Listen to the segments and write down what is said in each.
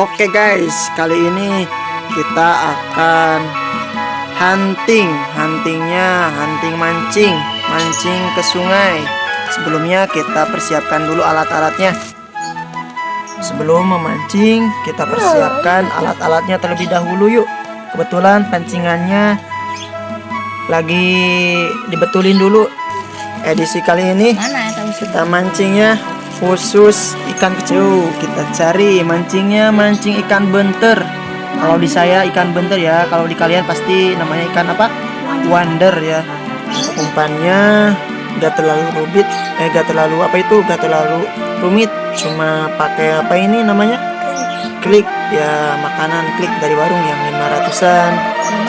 Oke guys, kali ini kita akan hunting, huntingnya hunting mancing, mancing ke sungai. Sebelumnya kita persiapkan dulu alat-alatnya. Sebelum memancing, kita persiapkan alat-alatnya terlebih dahulu yuk. Kebetulan pancingannya lagi dibetulin dulu. Edisi kali ini kita mancingnya khusus ikan kecil. Kita cari mancingnya mancing ikan benter. Kalau di saya ikan benter ya, kalau di kalian pasti namanya ikan apa? Wonder ya. Umpannya gak terlalu rumit, eh gak terlalu apa itu, gak terlalu rumit. Cuma pakai apa ini namanya? Klik ya makanan klik dari warung yang 500-an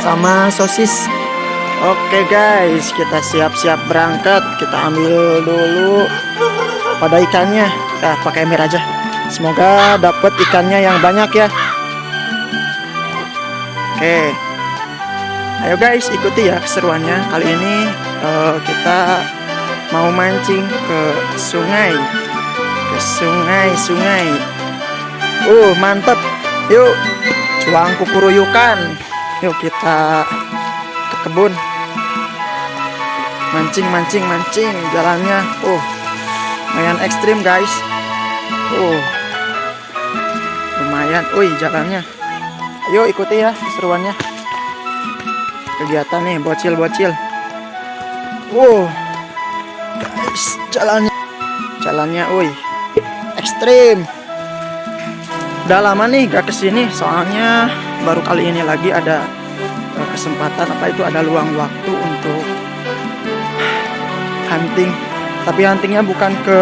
sama sosis. Oke guys, kita siap-siap berangkat. Kita ambil dulu pada ikannya. Nah, pakai ember aja. Semoga dapat ikannya yang banyak ya. Oke. Ayo guys, ikuti ya keseruannya. Kali ini eh, kita mau mancing ke sungai. Ke sungai, sungai. Uh, mantep. Yuk, cuang kukuruyukan. Yuk kita ke kebun mancing mancing mancing jalannya oh lumayan ekstrim guys. Oh. Lumayan. Wih jalannya. Ayo ikuti ya keseruannya kegiatan nih bocil bocil wow. Guys jalannya. Jalannya wih. Ekstrim. Udah lama nih gak ke sini soalnya baru kali ini lagi ada eh, kesempatan apa itu ada luang waktu untuk hunting tapi huntingnya bukan ke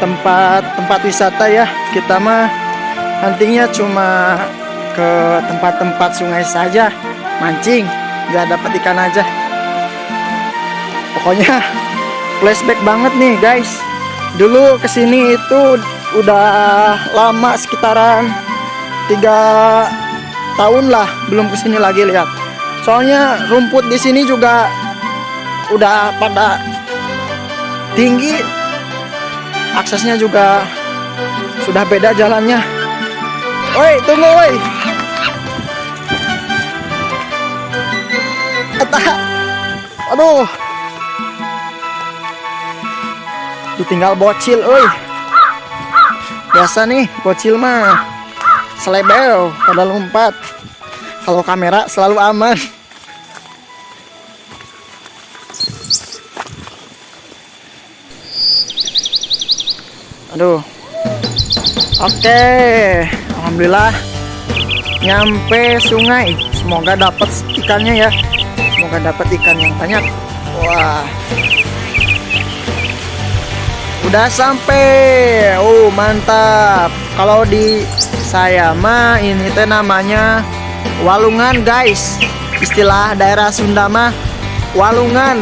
tempat tempat wisata ya. Kita mah huntingnya cuma ke tempat-tempat sungai saja. Mancing nggak dapat ikan aja. Pokoknya flashback banget nih guys. Dulu ke sini itu udah lama sekitaran tiga tahun lah belum ke sini lagi lihat. Soalnya rumput di sini juga udah pada tinggi. Aksesnya juga sudah beda jalannya. Woi tunggu woi. Aduh. Ditinggal bocil woi. Biasa nih bocil mah selebel pada lompat kalau kamera selalu aman Aduh. Oke, alhamdulillah nyampe sungai. Semoga dapat ikannya ya. Semoga dapat ikan yang banyak. Wah. Udah sampai. Oh, mantap. Kalau di saya mah ini teh namanya walungan, guys. Istilah daerah Sunda mah walungan.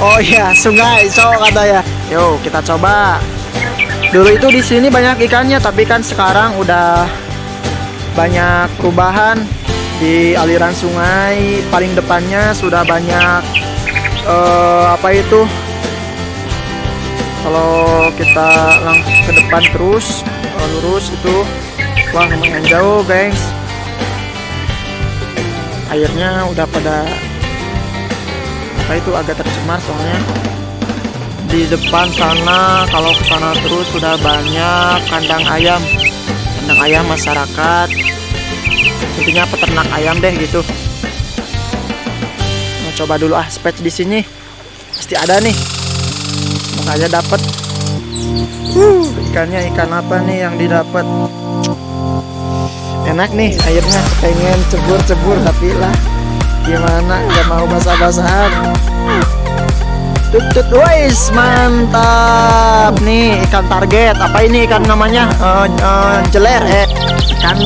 Oh iya, sungai, so katanya. Yuk, kita coba. Dulu itu di sini banyak ikannya, tapi kan sekarang udah banyak perubahan di aliran sungai. Paling depannya sudah banyak eh, apa itu? Kalau kita langsung ke depan terus eh, lurus itu, wah lumayan jauh guys. Airnya udah pada apa itu agak tercemar soalnya di depan sana. Kalau ke sana terus sudah banyak kandang ayam. Kandang ayam masyarakat. Intinya peternak ayam deh gitu. Nah, coba dulu ah spets di sini. Pasti ada nih. Aja dapat uh, ikannya ikan apa nih yang didapat? Enak nih airnya. Pengen cebur-cebur tapi lah. Gimana? Nggak mau basah-basahan tutut wis mantap. Nih ikan target. Apa ini ikan namanya? Eh, eh, jeler eh. Ikan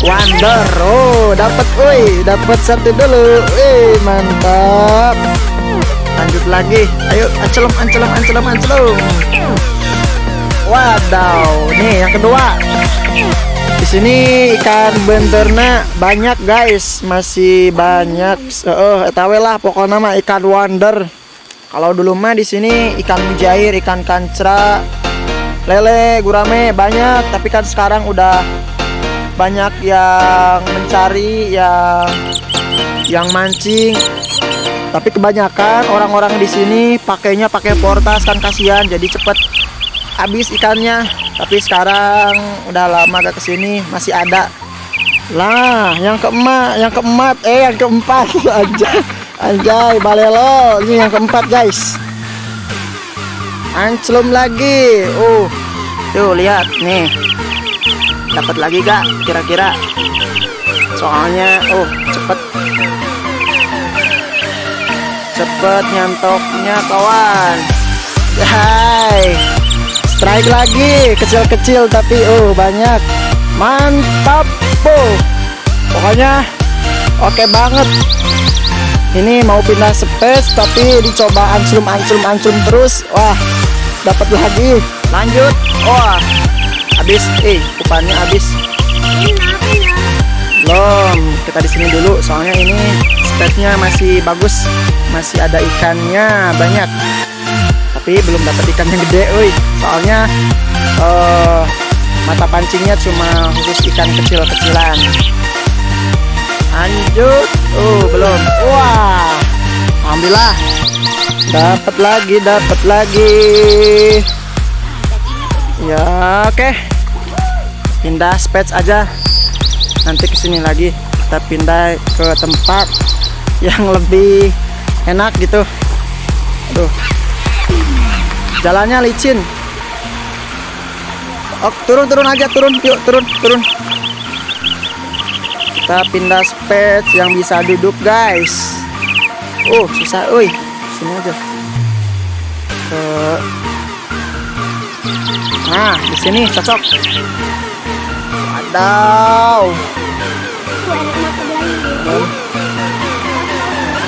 wonder. Oh dapat woi. Dapat satu dulu. Wih mantap. Lanjut lagi. Ayo ancelom ancelom ancelom ancelom. Wadaw. Nih yang kedua. Di sini ikan benterna banyak guys. Masih banyak. Eh etawe lah pokoknya mah ikan wonder kalau dulu mah di sini ikan mujair ikan kancra lele gurame banyak. Tapi kan sekarang udah banyak yang mencari yang yang mancing. Tapi kebanyakan orang-orang di sini pakainya pakai portas kan kasihan. Jadi cepet habis ikannya. Tapi sekarang udah lama gak ke sini masih ada. Lah yang keempat yang keempat eh yang keempat anjay anjay balelo ini yang keempat guys. Anclum lagi. Uh tuh lihat nih. Dapat lagi gak kira-kira? Soalnya oh cepet. Cepet nyantoknya kawan. Hai. Strike lagi kecil-kecil tapi oh banyak. Mantap po pokoknya oke okay banget ini mau pindah space tapi dicoba anclum anclum anclum terus. Wah dapat lagi. Lanjut. Wah habis. Eh umpannya habis. Belum. Kita di sini dulu soalnya ini space-nya masih bagus. Masih ada ikannya banyak. Tapi belum dapat ikan yang gede woi soalnya uh, mata pancingnya cuma khusus ikan kecil-kecilan lanjut. Oh belum. Wah. Alhamdulillah. Dapat lagi dapat lagi. Ya oke. Okay. pindah space aja. Nanti ke sini lagi. Kita pindah ke tempat yang lebih enak gitu. Aduh. Jalannya licin. Oh, turun turun aja turun. Yuk turun turun kita pindah space yang bisa duduk guys. Oh susah. Oi sini aja. Ke nah di sini cocok. Wadaw.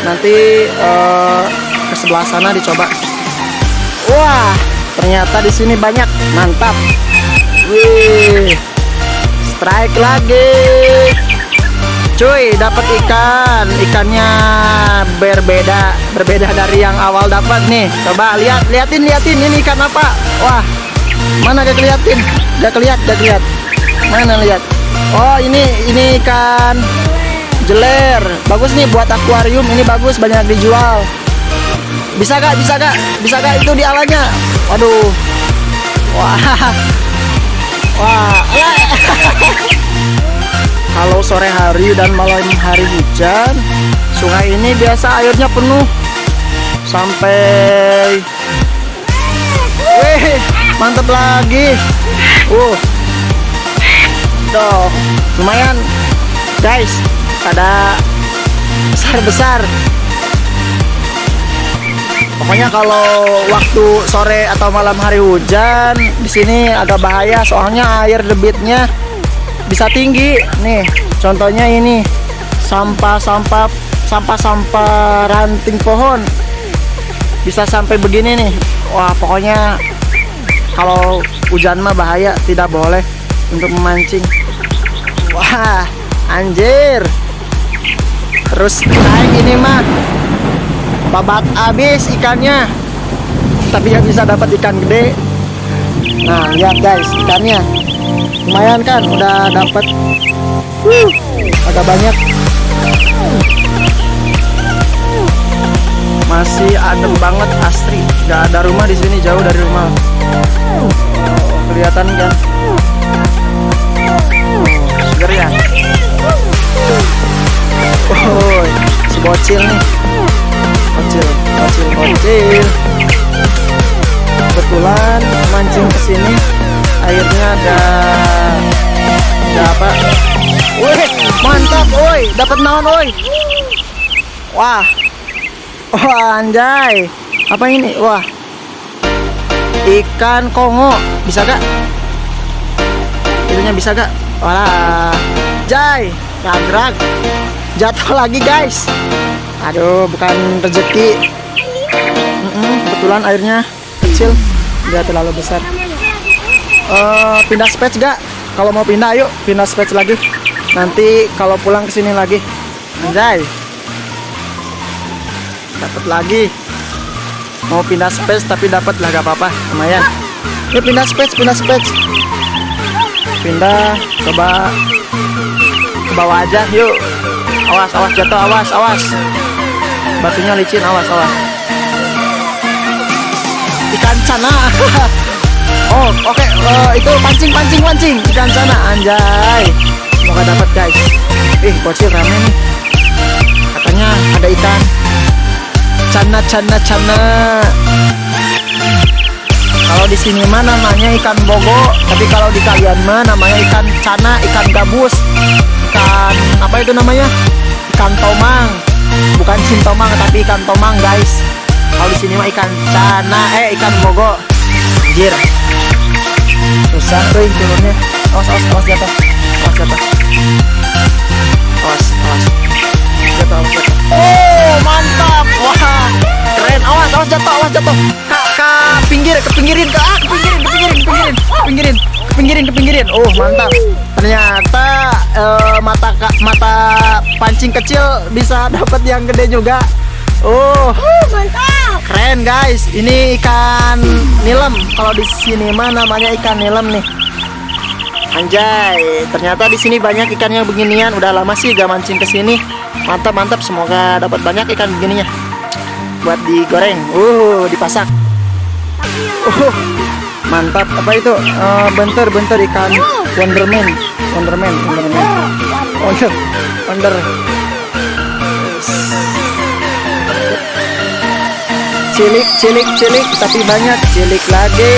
Nanti uh, ke sebelah sana dicoba. Wah ternyata di sini banyak. Mantap. Wih. Strike lagi cuy dapat ikan. Ikannya berbeda berbeda dari yang awal dapat nih. Coba lihat liatin liatin. Ini ikan apa? Wah mana gak keliatin? Gak keliat gak keliat. Mana lihat? Oh ini ini ikan jeler. Bagus nih buat akuarium. Ini bagus banyak dijual. Bisa gak bisa gak bisa gak itu di alanya? Waduh. Wah. Wah kalau sore hari dan malam hari hujan sungai ini biasa airnya penuh. Sampai wih mantap lagi. Uh tuh lumayan. Guys ada besar-besar pokoknya kalau waktu sore atau malam hari hujan di sini agak bahaya soalnya air debitnya bisa tinggi. Nih contohnya ini. Sampah-sampah sampah-sampah ranting pohon. Bisa sampai begini nih. Wah pokoknya kalau hujan mah bahaya tidak boleh untuk memancing. Wah anjir. Terus naik ini mah. Babat habis ikannya. Tapi yang bisa dapat ikan gede. Nah lihat guys ikannya lumayan kan udah dapat uh, agak banyak. Masih adem banget asri. Gak ada rumah di sini jauh dari rumah. Kelihatan kan? Seger ya? Oh si bocil nih. Bocil bocil bocil. Kebetulan mancing ke sini airnya ada apa? Wih mantap woi. Dapat naon woi? Wah. Wah anjay. Apa ini? Wah. Ikan kongo. Bisa gak? Itunya bisa gak? Wah jay ragrag. Jatuh lagi guys. Aduh bukan rezeki. Mm -mm, kebetulan airnya kecil. Nggak terlalu besar uh, pindah space gak kalau mau pindah yuk pindah space lagi nanti kalau pulang ke sini lagi anjay dapat lagi mau pindah space tapi dapat lah gak apa-apa lumayan Yuk pindah space, pindah space. Pindah, coba ke bawah aja, yuk. Awas, awas jatuh, awas, awas. Batunya licin, awas, awas. Ikan sana. oh, oke, okay. uh, itu pancing, pancing, pancing. Ikan sana, anjay. Semoga dapat guys. Ih, bocil rame nih. Katanya ada ikan. Cana, cana, cana. Kalau di sini mah namanya ikan bogo, tapi kalau di kalian mah namanya ikan cana, ikan gabus, ikan apa itu namanya? Ikan tomang. Bukan tomang tapi ikan tomang, guys. Kalau di sini mah ikan cana, eh ikan bogo. Anjir. Susah tuh turunnya. Awas, awas, awas jatuh. Awas jatuh. Awas, awas. Jatuh, awas jatuh. Oh, mantap. Wah, keren. Awas, awas jatuh, awas jatuh. Kak, kak, pinggir, ke pinggirin, ke ah, ke pinggirin, ke pinggirin, ke pinggirin, pinggirin, ke pinggirin, ke pinggirin. Oh, mantap. Ternyata uh, mata mata pancing kecil bisa dapat yang gede juga. Oh, mantap. Keren guys. Ini ikan nilem. Kalau di sini mah namanya ikan nilem nih. Anjay, ternyata di sini banyak ikan yang beginian. Udah lama sih gak mancing ke sini. Mantap, mantap. Semoga dapat banyak ikan begininya. Buat digoreng. Uh, dipasak. Uh, mantap. Apa itu? Uh, bentar, bentar ikan Wonderman. Wonderman, Wonderman. Wonder, Wonder. Cilik, cilik, cilik, tapi banyak cilik lagi.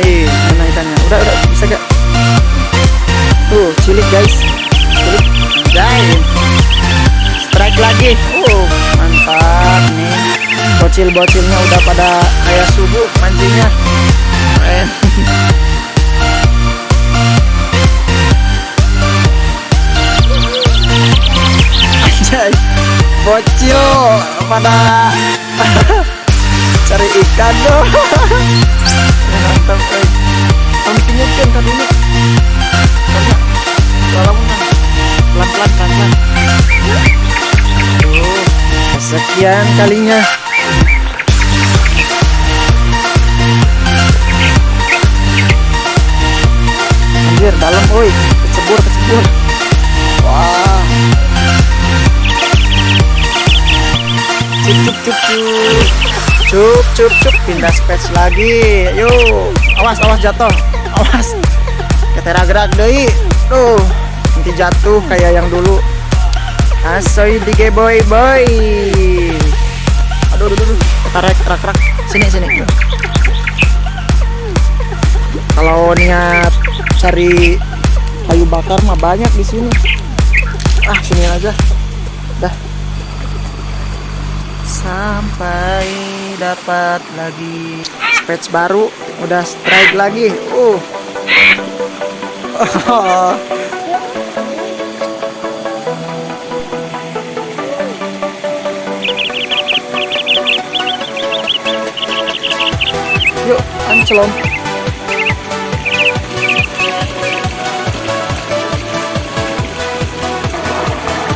Eh, mana ikannya? Udah, udah, bisa gak? Tuh, cilik guys. Cilik, anjay. Strike lagi. Uh, mantap nih. Bocil-bocilnya udah pada kayak subuh mancingnya. Keren. Anjay. Bocil pada cari ikan dong. mantap guys pentingnya kan kan dulu karena lalu pelan pelan pelan sekian kalinya. Anjir dalam oi kecebur kecebur cup cup cup. Cup cup cup pindah space lagi. Yuk awas awas jatuh. Awas. Ketera gerak deh tuh. Nanti jatuh kayak yang dulu. Asoy di boy boy. Aduh aduh aduh. Tarik rak rak sini sini. Kalau niat cari kayu bakar mah banyak di sini. Ah sini aja sampai dapat lagi. Patch baru udah strike lagi. Uh. Oh. yuk ancelom.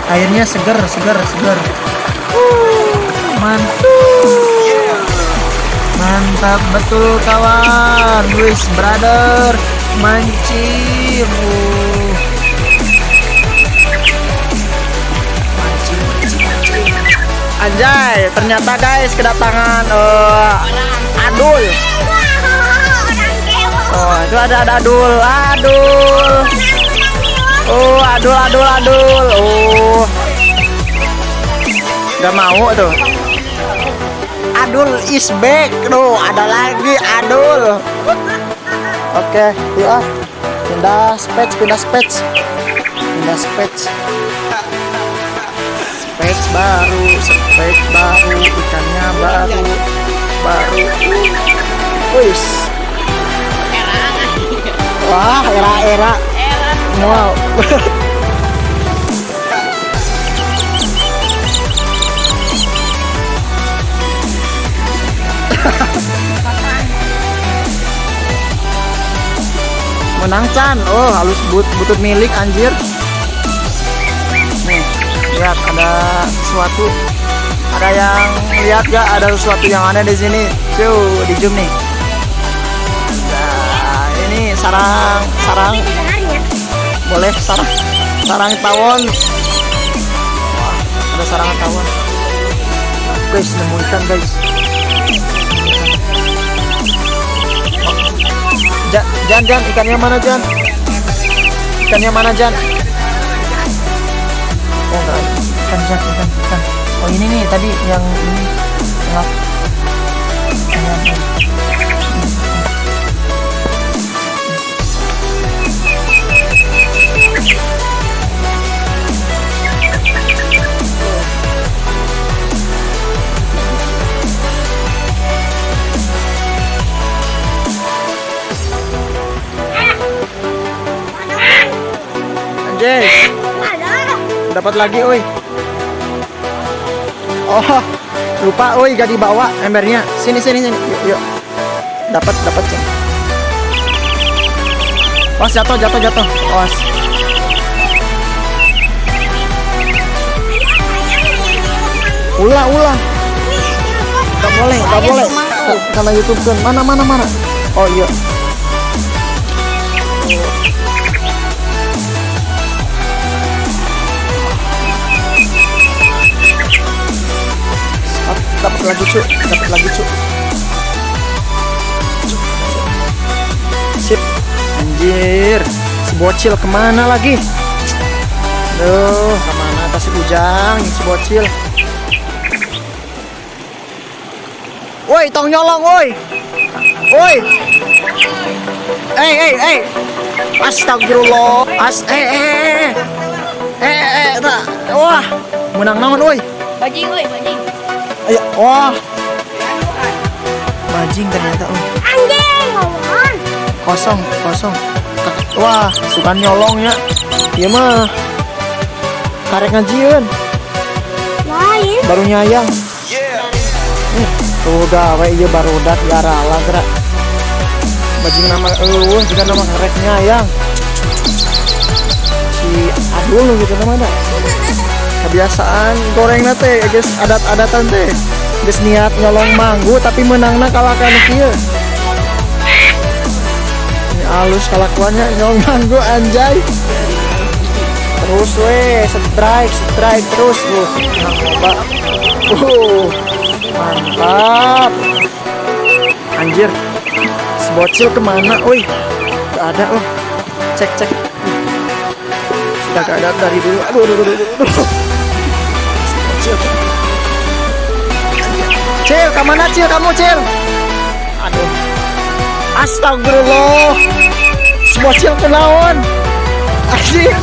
Airnya segar segar segar uh, mantap betul kawan. Wis brother mancing mancing anjay ternyata guys kedatangan uh, adul. Oh itu ada ada adul. Adul. Oh adul adul adul. Oh. Gak mau tuh Adul is back. Tuh ada lagi Adul. Oke yuk ah Pindah spets Pindah spets. Pindah spets. Spets baru Spets baru Ikannya baru Baru. Wis. Wah era-era. Wow menang Chan oh halus but butut milik anjir nih lihat ada sesuatu ada yang lihat gak ada sesuatu yang aneh di sini Tuh, di zoom nih. Nah, ini sarang sarang boleh sarang sarang tawon. Wah, ada sarang tawon. Guys, nemu ikan guys. Ja, Jan, Jan, ikannya mana Jan? Ikannya mana Jan? Oh enggak, ikan Jan, ikan, ikan. Oh ini nih tadi yang ini yang- Anjay, dapat lagi, oi. Oh, lupa, oi, gak dibawa embernya. Sini, sini, sini. Yuk, yuk. Dapat, dapat, Ceng. Was, jatuh, jatuh, jatuh. Was. Ulah, ulah. Gak boleh, gak boleh. Karena YouTube kan. Mana, mana, mana. Oh iya. Dapat lagi cu dapat lagi cu sip. Anjir. Si bocil ke mana lagi? Aduh, ke mana atas si ujang si bocil woi tong nyolong woi. Woi. Eh eh eh astagfirullah. As eh eh eh. Eh eh eh tak. Wah menang naon woi? Bajing, woi, bajing. Ayo, wah. Bajing ternyata, oh. Anjing, ngomong. Kosong, kosong. Wah, suka nyolong ya. Iya mah. Karek ngajieun, Lain. baru nyayang. Eh, tuh gawe ieu baru dat garala gerak. Bajing nama eueuh juga nama karek nyayang. Si Adul gitu namanya. Kebiasaan goreng teh, guys, adat-adatan teh. Geus niat nyolong manggu tapi menangna kalah kana kieu. Ini halus kelakuannya nyolong manggu anjay. Terus weh, strike, strike terus tuh. Nah. Uh, mantap. Anjir. Si bocil ke mana? Gak ada loh. Cek, cek. Gak ada dari dulu. Aduh, aduh, aduh, aduh. aduh. Cil, ke mana Cil? Kamu Cil? Aduh. Astagfirullah. Si bocil kenaon? Asik.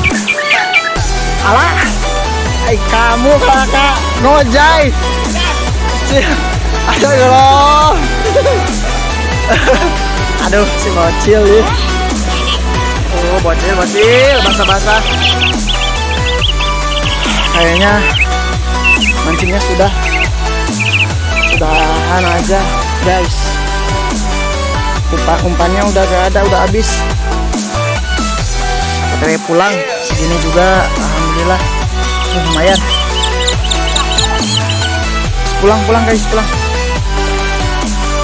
Alah. Ay, kamu kakak ngojai. Cil. Astagfirullah. Aduh, si bocil nih. Oh, bocil, bocil, basah-basah. Kayaknya mancingnya sudah sudahan aja, guys. Umpan umpannya udah gak ada, udah habis. OTW pulang, segini juga, alhamdulillah, lumayan. Pulang, pulang guys, pulang.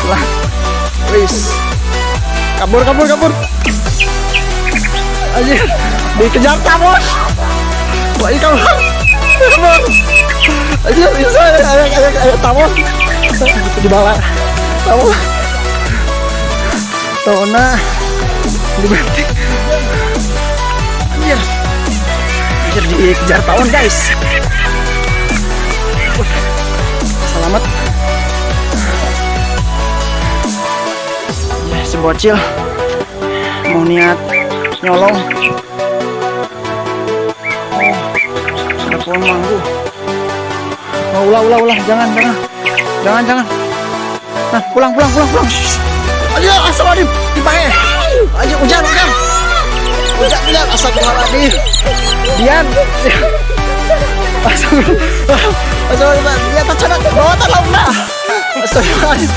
Pulang. Wis. Kabur, kabur, kabur. Aja dikejar tabos. Wah, ini. Kabur. Aja bisa ada, ada tabos. Di bawah. Tabos. Tona dibanting. Anjir. Anjir dikejar tahun guys. Selamat. Ya, si bocil mau niat nyolong. Oh, ada pohon manggu. Oh, ulah, ulah, ulah, jangan, jangan, jangan, jangan. Nah, pulang, pulang, pulang, pulang. Ayo, astagfirullahaladzim, dipakai. Ayo, hujan, hujan. Hujan, hujan, astagfirullahaladzim. Dian. Astagfirullah. Astagfirullah. Dia tercanak ke bawah tanah nah. Astagfirullahaladzim.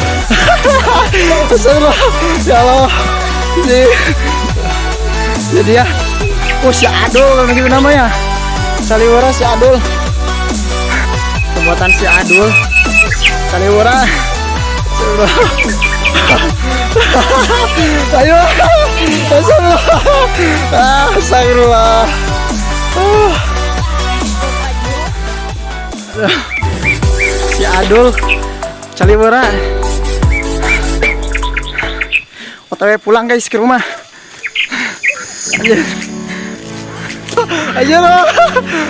Astagfirullah. Ya Allah. Jadi, jadi ya. Oh, si Adul kan gitu namanya. Saliwara si Adul. Pembuatan si Adul. Saliwara. Ayo. Astagfirullah. Ah. Si Adul cali bora. OTW pulang guys ke rumah. Ayo. Ayo.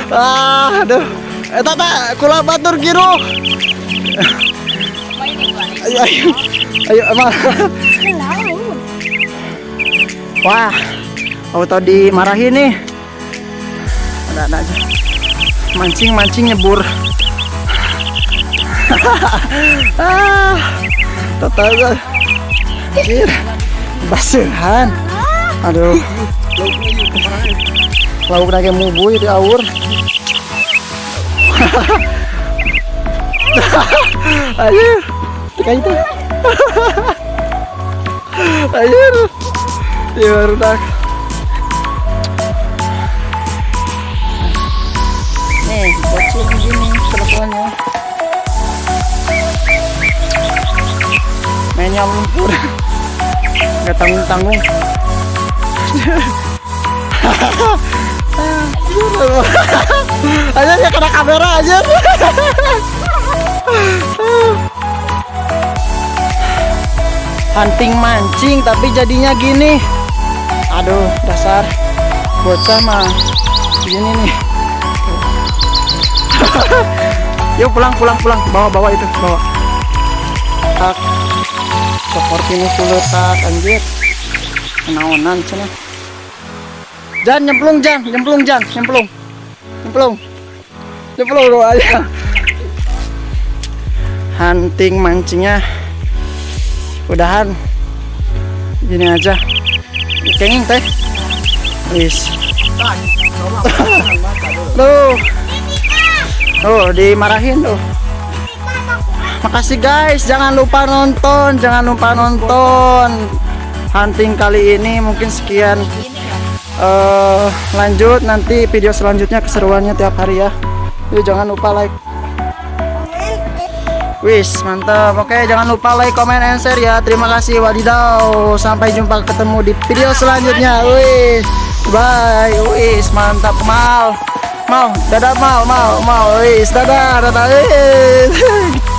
Ah, aduh. Eh, tata, kula batur giro. Ayo, ayo. Ayo, emang. Wah, auto dimarahin nih. Ada ada aja. Mancing mancing nyebur. ah, Anjir, basuhan. Aduh. Lauk lagi mubuy di aur. Ayo, kayak itu. Ayo. Iya baru tak. Nih, bocil begini teleponnya. Mainnya lumpur. Gak tanggung tanggung. aja ya kena kamera aja. Hunting mancing tapi jadinya gini. Aduh dasar. Bocah mah gini nih. Yuk pulang pulang pulang. Bawa bawa itu bawa. Tak. Seperti ini sulit tak. Anjir. Kenaonan sana Jan nyemplung Jan. Nyemplung Jan. Nyemplung. Nyemplung. Nyemplung doa aja hunting mancingnya. Udahan. Gini aja. Kenging teh. Wis. Tuh tuh dimarahin tuh makasih guys. Jangan lupa nonton. Jangan lupa nonton. Hunting kali ini mungkin sekian eh lanjut nanti video selanjutnya keseruannya tiap hari ya. Yuk jangan lupa like. Wis mantap. Oke jangan lupa like, comment, and share ya. Terima kasih wadidaw Sampai jumpa ketemu di video selanjutnya. Wis Bye. Wis mantap. Mal Mau. Dadah Mal Mal Mal Wis Dadah Dadah. Wis